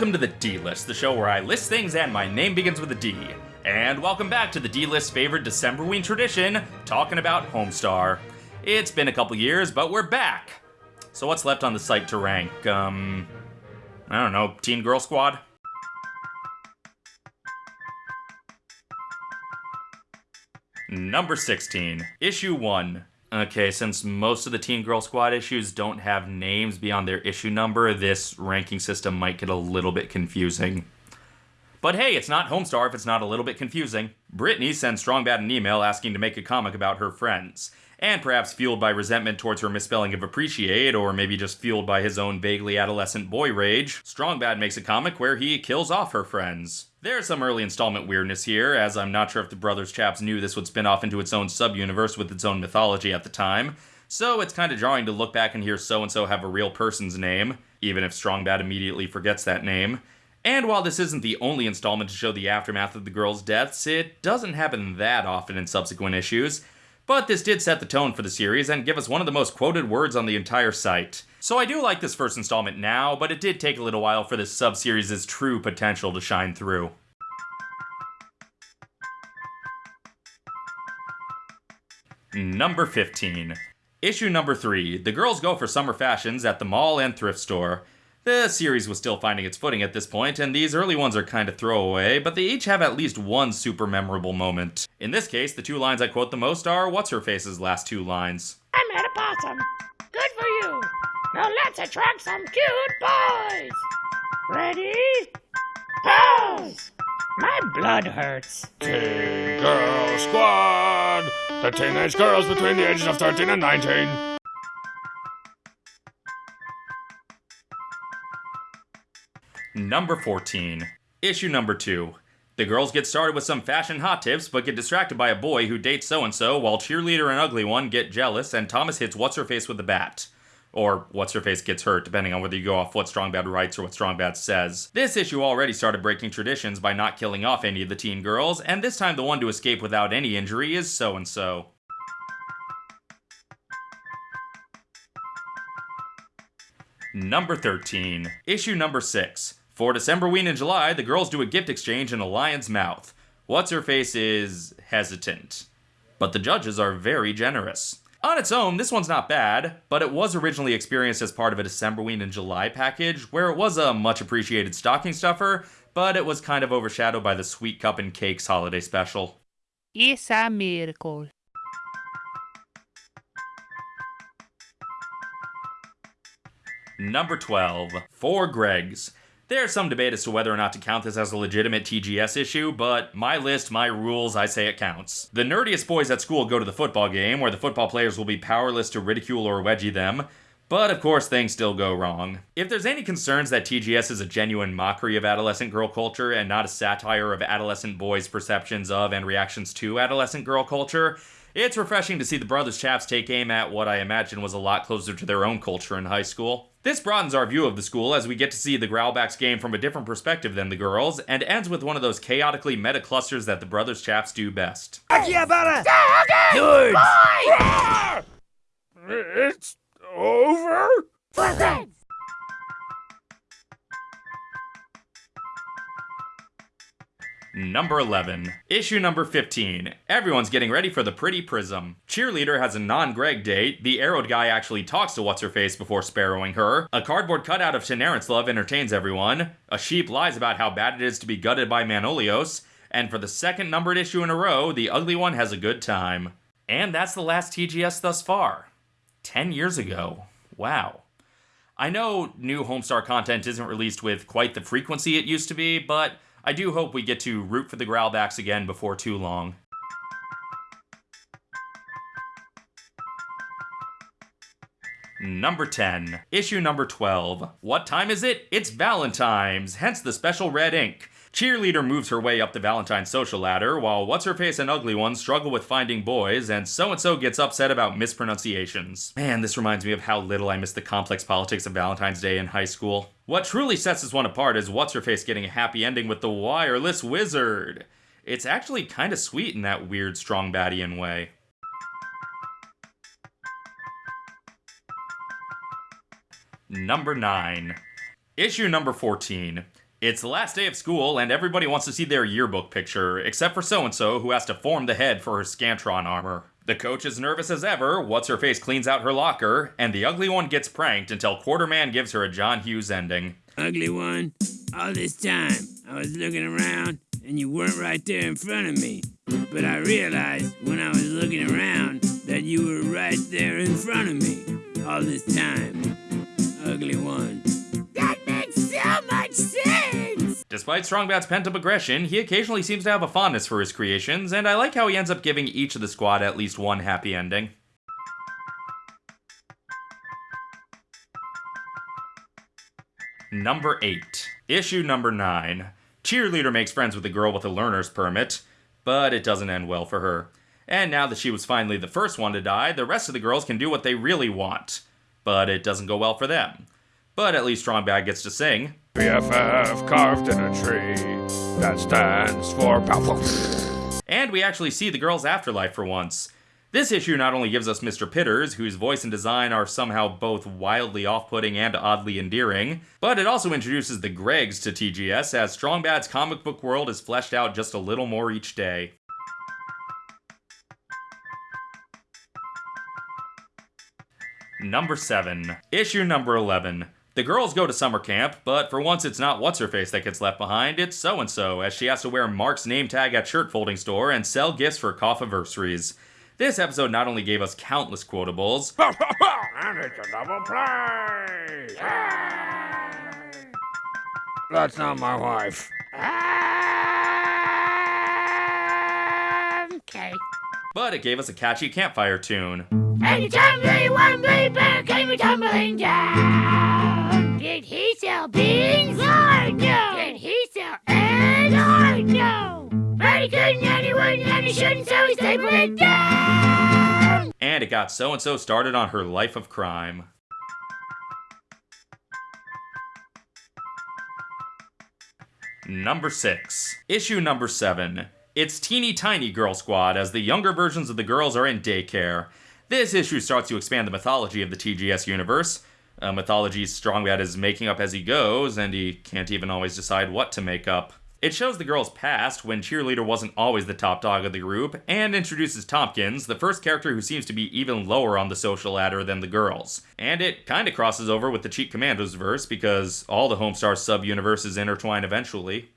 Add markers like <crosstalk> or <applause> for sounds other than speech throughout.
Welcome to the D List, the show where I list things and my name begins with a D. And welcome back to the D List favorite Decemberween tradition, talking about Homestar. It's been a couple years, but we're back. So what's left on the site to rank? Um, I don't know, Teen Girl Squad? Number 16, Issue 1. Okay, since most of the Teen Girl Squad issues don't have names beyond their issue number, this ranking system might get a little bit confusing. But hey, it's not Homestar if it's not a little bit confusing. Brittany sends Strongbad an email asking to make a comic about her friends. And perhaps fueled by resentment towards her misspelling of appreciate, or maybe just fueled by his own vaguely adolescent boy rage, Strongbad makes a comic where he kills off her friends. There's some early installment weirdness here, as I'm not sure if the Brothers chaps knew this would spin off into its own sub-universe with its own mythology at the time, so it's kind of jarring to look back and hear so-and-so have a real person's name, even if Strongbad immediately forgets that name. And while this isn't the only installment to show the aftermath of the girls' deaths, it doesn't happen that often in subsequent issues. But this did set the tone for the series and give us one of the most quoted words on the entire site. So I do like this first installment now, but it did take a little while for this sub-series' true potential to shine through. Number 15. Issue number 3. The girls go for summer fashions at the mall and thrift store. The series was still finding its footing at this point, and these early ones are kind of throwaway, but they each have at least one super memorable moment. In this case, the two lines I quote the most are What's Her Face's last two lines. I'm at a possum. Good for you. Now let's attract some cute boys. Ready? Pose! My blood hurts. Teen Girl Squad! The teenage girls between the ages of 13 and 19. Number 14. Issue number 2. The girls get started with some fashion hot tips, but get distracted by a boy who dates so and so, while cheerleader and ugly one get jealous, and Thomas hits What's Her Face with the bat. Or What's Her Face gets hurt, depending on whether you go off what Strong Bad writes or what Strong Bad says. This issue already started breaking traditions by not killing off any of the teen girls, and this time the one to escape without any injury is so and so. Number 13. Issue number 6. For Decemberween in July, the girls do a gift exchange in a lion's mouth. What's her face is hesitant. But the judges are very generous. On its own, this one's not bad, but it was originally experienced as part of a Decemberween in July package, where it was a much appreciated stocking stuffer, but it was kind of overshadowed by the Sweet Cuppin' Cakes holiday special. It's a miracle. Number 12. Four Gregs. There's some debate as to whether or not to count this as a legitimate TGS issue, but my list, my rules, I say it counts. The nerdiest boys at school go to the football game, where the football players will be powerless to ridicule or wedgie them. But of course, things still go wrong. If there's any concerns that TGS is a genuine mockery of adolescent girl culture and not a satire of adolescent boys' perceptions of and reactions to adolescent girl culture, it's refreshing to see the Brothers Chaps take aim at what I imagine was a lot closer to their own culture in high school. This broadens our view of the school as we get to see the Growlbacks game from a different perspective than the girls, and ends with one of those chaotically meta clusters that the Brothers Chaps do best. Good! It's over? Number 11. Issue number 15. Everyone's getting ready for the Pretty Prism. Cheerleader has a non Greg date, the arrowed guy actually talks to What's Her Face before sparrowing her, a cardboard cutout of Shanarant's love entertains everyone, a sheep lies about how bad it is to be gutted by Manolios, and for the second numbered issue in a row, the ugly one has a good time. And that's the last TGS thus far. 10 years ago. Wow. I know new Homestar content isn't released with quite the frequency it used to be, but I do hope we get to root for the Growlbacks again before too long. Number 10. Issue number 12. What time is it? It's Valentine's, hence the special red ink. Cheerleader moves her way up the Valentine's social ladder, while What's Her Face and Ugly One struggle with finding boys, and so and so gets upset about mispronunciations. Man, this reminds me of how little I missed the complex politics of Valentine's Day in high school. What truly sets this one apart is What's Her Face getting a happy ending with the wireless wizard. It's actually kind of sweet in that weird, strong Badian way. Number 9. Issue number 14. It's the last day of school, and everybody wants to see their yearbook picture, except for so and so, who has to form the head for her Scantron armor. The coach is nervous as ever, What's Her Face cleans out her locker, and the ugly one gets pranked until Quarterman gives her a John Hughes ending. Ugly one, all this time I was looking around and you weren't right there in front of me. But I realized when I was looking around that you were right there in front of me all this time. Ugly one. Despite Strongbad's pent up aggression, he occasionally seems to have a fondness for his creations, and I like how he ends up giving each of the squad at least one happy ending. Number 8. Issue number 9. Cheerleader makes friends with a girl with a learner's permit, but it doesn't end well for her. And now that she was finally the first one to die, the rest of the girls can do what they really want. But it doesn't go well for them. But at least Strongbad gets to sing. BFF carved in a tree. That stands for powerful. And we actually see the girl's afterlife for once. This issue not only gives us Mr. Pitters, whose voice and design are somehow both wildly off putting and oddly endearing, but it also introduces the Gregs to TGS as Strongbad's comic book world is fleshed out just a little more each day. Number 7. Issue number 11. The girls go to summer camp, but for once it's not What's Her Face that gets left behind, it's so and so, as she has to wear Mark's name tag at shirt folding store and sell gifts for coffee anniversaries. This episode not only gave us countless quotables, <laughs> and it's a double play. That's not my wife. Okay. but it gave us a catchy campfire tune. And the tumbling one blade bear came tumbling down. Did he sell beans? Lord, no. Did he sell eggs? Lord, no. But he couldn't and he wouldn't and he shouldn't, so he stapled it down. And it got so and so started on her life of crime. Number 6. Issue number 7. It's Teeny Tiny Girl Squad as the younger versions of the girls are in daycare. This issue starts to expand the mythology of the TGS universe. A mythology Strongbad is making up as he goes, and he can't even always decide what to make up. It shows the girls' past when Cheerleader wasn't always the top dog of the group, and introduces Tompkins, the first character who seems to be even lower on the social ladder than the girls. And it kinda crosses over with the Cheat Commandos verse because all the Homestar sub universes intertwine eventually.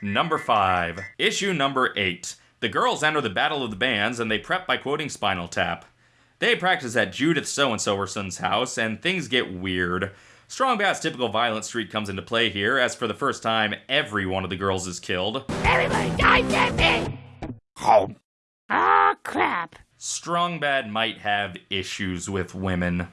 Number 5. Issue number 8. The girls enter the Battle of the Bands and they prep by quoting Spinal Tap. They practice at Judith so and so'erson's house, and things get weird. Strongbad's typical violent streak comes into play here, as for the first time, every one of the girls is killed. Everybody dies except me. Oh, ah, Oh, crap. Strongbad might have issues with women.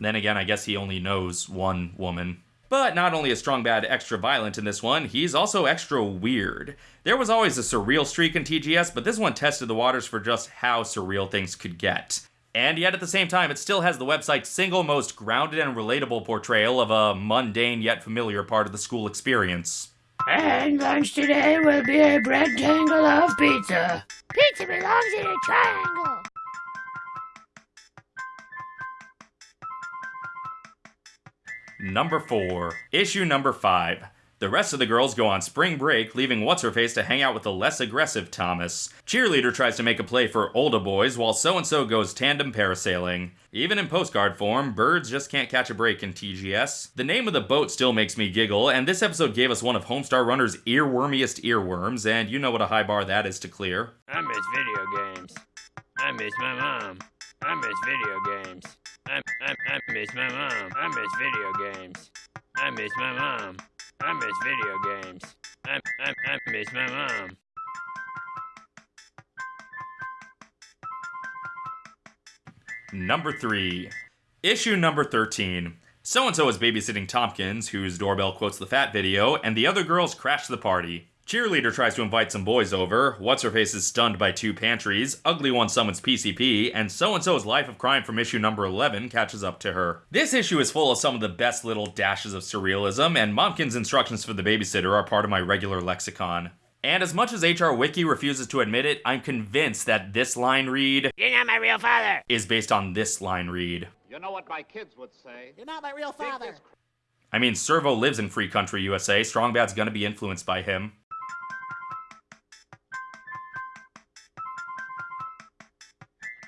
Then again, I guess he only knows one woman. But not only is Strong Bad extra violent in this one, he's also extra weird. There was always a surreal streak in TGS, but this one tested the waters for just how surreal things could get. And yet at the same time, it still has the website's single most grounded and relatable portrayal of a mundane yet familiar part of the school experience. And lunch today will be a bread tangle of pizza. Pizza belongs in a triangle. Number 4. Issue number 5. The rest of the girls go on spring break, leaving What's Her Face to hang out with the less aggressive Thomas. Cheerleader tries to make a play for older boys, while so and so goes tandem parasailing. Even in postcard form, birds just can't catch a break in TGS. The name of the boat still makes me giggle, and this episode gave us one of Homestar Runner's earwormiest earworms, and you know what a high bar that is to clear. I miss video games. I miss my mom. I miss video games. I, I, I miss my mom. I miss video games. I miss my mom. I miss video games. I, I, I miss my mom. Number 3. Issue number 13. So and so is babysitting Tompkins, whose doorbell quotes the fat video, and the other girls crash the party. Cheerleader tries to invite some boys over, What's Her Face is stunned by two pantries, Ugly One summons PCP, and so and so's Life of Crime from issue number 11 catches up to her. This issue is full of some of the best little dashes of surrealism, and Momkin's instructions for the babysitter are part of my regular lexicon. And as much as HR Wiki refuses to admit it, I'm convinced that this line read You're not my real father. is based on this line read. You know what my kids would say? You're not my real father. I mean, Servo lives in free country USA. Strong Bad's gonna be influenced by him.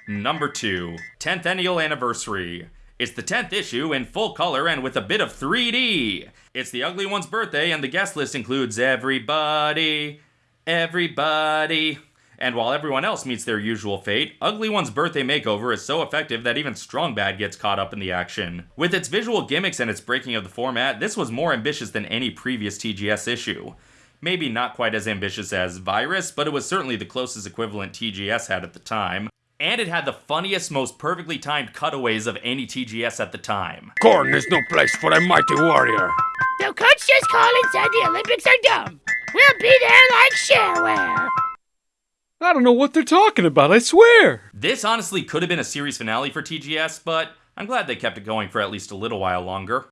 Number 2, 10th Annual Anniversary. It's the 10th issue in full color and with a bit of 3D. It's the Ugly One's birthday, and the guest list includes everybody, everybody. And while everyone else meets their usual fate, Ugly One's birthday makeover is so effective that even Strong Bad gets caught up in the action. With its visual gimmicks and its breaking of the format, this was more ambitious than any previous TGS issue. Maybe not quite as ambitious as Virus, but it was certainly the closest equivalent TGS had at the time. And it had the funniest, most perfectly timed cutaways of any TGS at the time. Corn is no place for a mighty warrior. The Coach just called and said the Olympics are dumb. We'll be there like shareware. I don't know what they're talking about, I swear. This honestly could have been a series finale for TGS, but I'm glad they kept it going for at least a little while longer.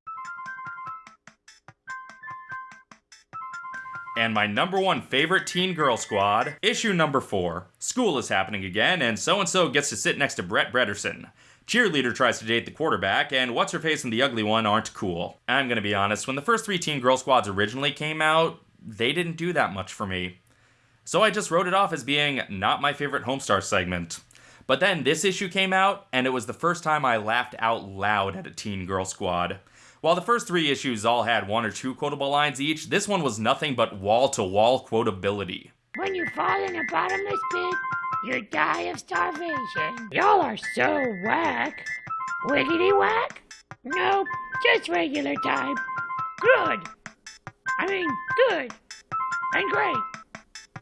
And my number one favorite Teen Girl Squad, issue number four. School is happening again, and so and so gets to sit next to Brett Bretterson. Cheerleader tries to date the quarterback, and What's Her Face and the Ugly One aren't cool. I'm gonna be honest, when the first three Teen Girl Squads originally came out, they didn't do that much for me. So I just wrote it off as being not my favorite Homestar segment. But then this issue came out, and it was the first time I laughed out loud at a Teen Girl Squad. While the first three issues all had one or two quotable lines each, this one was nothing but wall to wall quotability. When you fall in a bottomless pit, you die of starvation. Y'all are so whack. Wiggity whack? Nope, just regular type. Good. I mean, good. And great.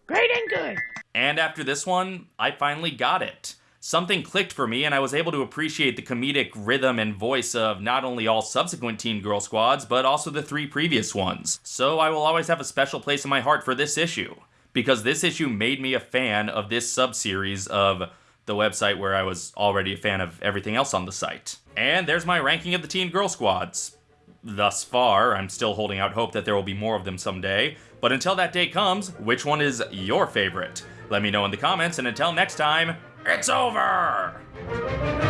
Great and good. And after this one, I finally got it. Something clicked for me, and I was able to appreciate the comedic rhythm and voice of not only all subsequent Teen Girl Squads, but also the three previous ones. So I will always have a special place in my heart for this issue, because this issue made me a fan of this subseries of the website where I was already a fan of everything else on the site. And there's my ranking of the Teen Girl Squads. Thus far, I'm still holding out hope that there will be more of them someday, but until that day comes, which one is your favorite? Let me know in the comments, and until next time, it's over!